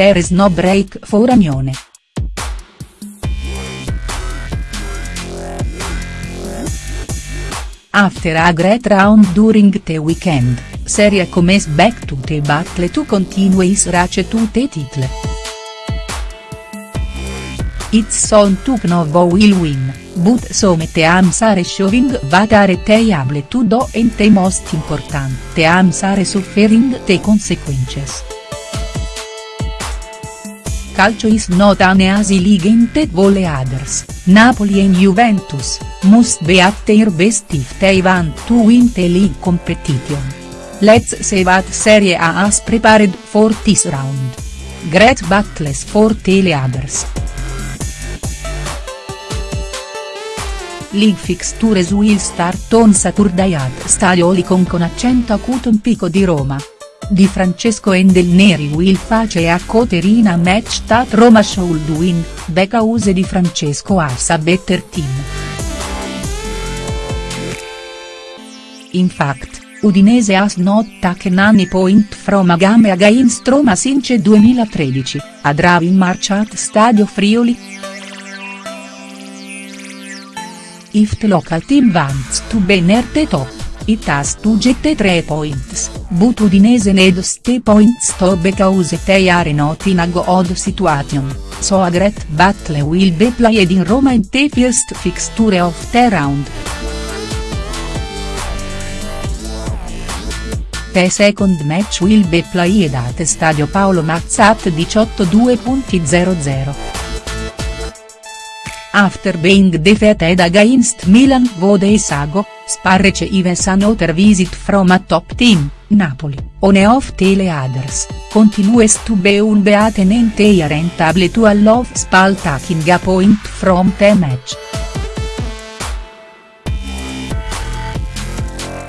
there is no break for Anione. After a great round during the weekend, Serie comes back to the battle to continue is race to the title. It's on to Knovo will win, but some teams are showing what are they able to do and the most important teams are suffering the consequences. Calcio is not an easy league vole others, Napoli and Juventus, must be at their best if they want to win the league competition. Let's see what Serie A has prepared for this round. Great battles for the others. League fixtures will start on Saturday at Stadio Olicon con accento acuto in Pico di Roma. Di Francesco e del Neri will face a Coterina match that Roma should win, because di Francesco has a better team. In fact, Udinese has not taken any point from a game against Roma since 2013, a draw in March at Stadio Friuli. If the local team wants to be near the top, it has to get 3 points, but Udinese needs the points to because they are not in a good situation, so a great battle will be played in Roma in the first fixture of the round. The second match will be played at Stadio Paolo Mazza at 18.00. After being defeated against Milan Vode Sago, Sparrece Ives another visit from a top team, Napoli, one of the others, continues to be unbeaten and they aren't able to allow Spal taking a point from the match.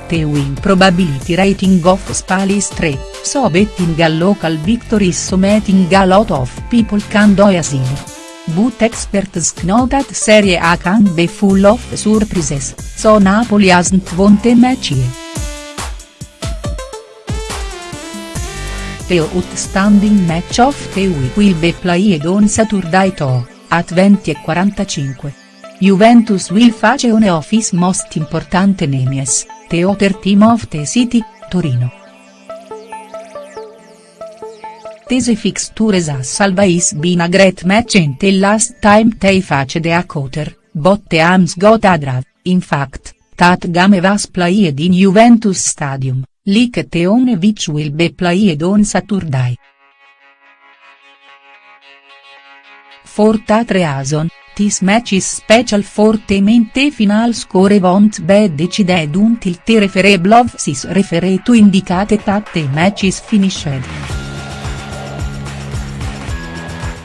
The win probability rating of Spal is 3, so betting a local victory is so making a lot of people can do easily. But experts know that Serie A can be full of surprises, so Napoli hasn't won the match yet. The outstanding match of the week will be played on Saturday too, at 20.45. Juventus will face one of his most important enemies, the other team of the city, Torino. These fixtures has always been a great match and the last time they faced a quarter, but the teams got a draw, in fact, that game was played in Juventus Stadium, like the one which will be played on Saturday. For that reason, this match is special for the main the final score won't be decided until the referee blows his referee to indicate that the match is finished.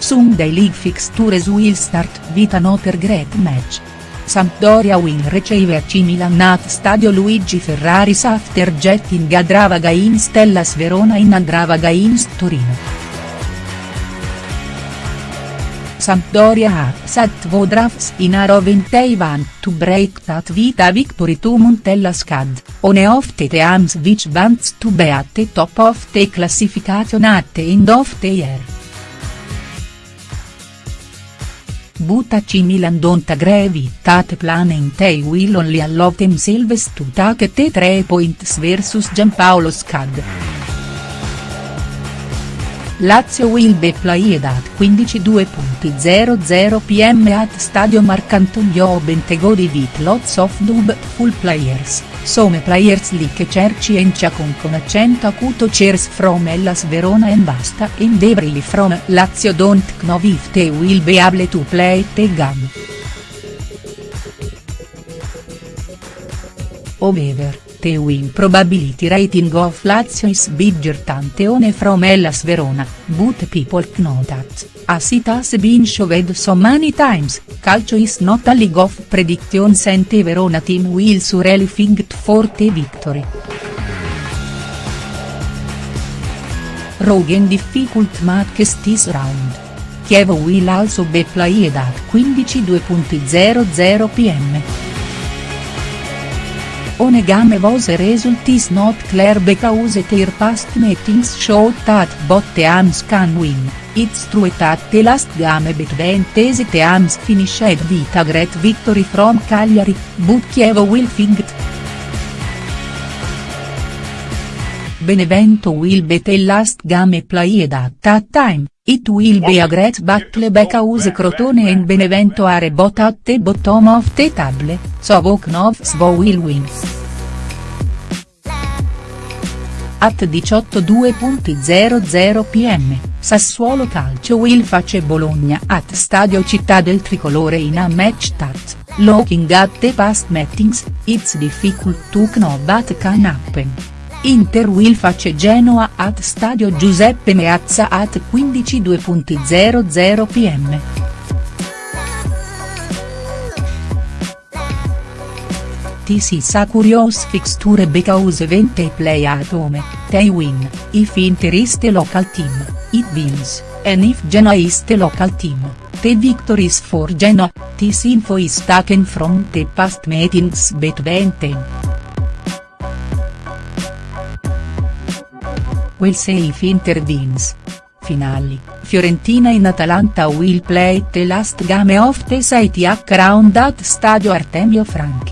Sunday league fixtures will start with another great match. Sampdoria will receive AC Milan at Stadio Luigi Ferraris after getting a draw against Hellas Verona in a draw against Torino. Sampdoria has had two drafts in a row want to break that with a victory to Montella Scad, one of the teams which wants to be at the top of the classification at the end of the year. But AC Milan don't agree with that plan and will only allow themselves to take the 3 points versus Giampaolo Scad. Lazio will be played at 15.00 pm at Stadio Marcantonio Bentegodi with lots of full players, some players like Cerci and Chacon con accento acuto cheers from Hellas Verona and Basta and Devrili from Lazio don't know if they will be able to play the game. However, the win probability rating of Lazio is bigger than the one from Hellas Verona, but people know that, as it has been showed so many times, calcio is not a league of predictions and the Verona team will surely fight for the victory. Rogen difficult matches this round. Chievo will also be played at 15.00 pm. One game was result is not clear because their past meetings showed that both teams can win, It's true at the last game between these teams finished with a great victory from Cagliari, but Chievo will fight. Benevento will be last game played at that time, it will be a great battle because Crotone and Benevento are both at the bottom of the table, so of will win. At 18.00 pm, Sassuolo Calcio will face Bologna at Stadio Città del Tricolore in a match that, looking at the past meetings, it's difficult to know what can happen. Inter will face Genoa at Stadio Giuseppe Meazza at 15.00 pm. This is a curious fixture because when they play at home, they win, if Inter is the local team, it wins, and if Genoa is the local team, the victories for Genoa, this info is taken from the past meetings between them. We'll say if Inter wins. Finali, Fiorentina in Atalanta will play the last game of the Serie A round at Stadio Artemio Franchi.